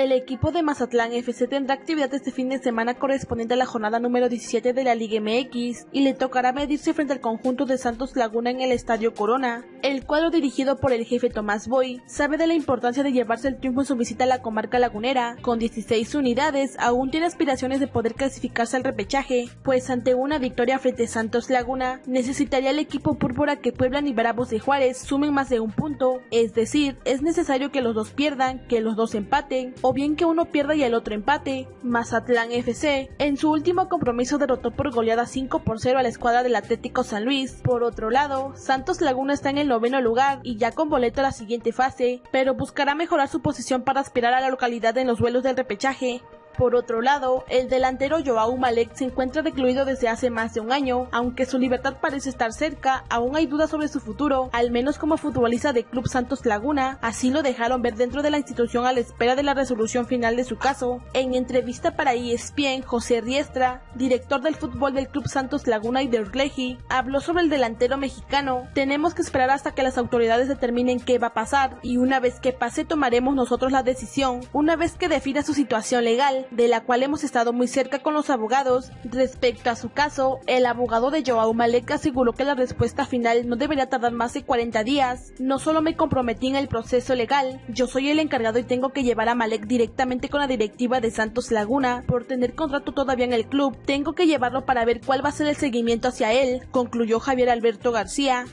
El equipo de Mazatlán FC tendrá actividad este fin de semana correspondiente a la jornada número 17 de la Liga MX y le tocará medirse frente al conjunto de Santos Laguna en el Estadio Corona. El cuadro dirigido por el jefe Tomás Boy sabe de la importancia de llevarse el triunfo en su visita a la comarca lagunera. Con 16 unidades, aún tiene aspiraciones de poder clasificarse al repechaje, pues ante una victoria frente a Santos Laguna, necesitaría el equipo púrpura que Puebla y Bravos de Juárez sumen más de un punto, es decir, es necesario que los dos pierdan, que los dos empaten o bien que uno pierda y el otro empate. Mazatlán FC en su último compromiso derrotó por goleada 5 por 0 a la escuadra del Atlético San Luis. Por otro lado, Santos Laguna está en el noveno lugar y ya con boleto a la siguiente fase, pero buscará mejorar su posición para aspirar a la localidad en los vuelos del repechaje. Por otro lado, el delantero Joao Malek se encuentra recluido desde hace más de un año, aunque su libertad parece estar cerca, aún hay dudas sobre su futuro, al menos como futbolista de Club Santos Laguna, así lo dejaron ver dentro de la institución a la espera de la resolución final de su caso. En entrevista para ESPN, José Riestra, director del fútbol del Club Santos Laguna y de Urleji, habló sobre el delantero mexicano. Tenemos que esperar hasta que las autoridades determinen qué va a pasar y una vez que pase tomaremos nosotros la decisión, una vez que defina su situación legal de la cual hemos estado muy cerca con los abogados. Respecto a su caso, el abogado de Joao Malek aseguró que la respuesta final no debería tardar más de 40 días. No solo me comprometí en el proceso legal, yo soy el encargado y tengo que llevar a Malek directamente con la directiva de Santos Laguna por tener contrato todavía en el club. Tengo que llevarlo para ver cuál va a ser el seguimiento hacia él, concluyó Javier Alberto García.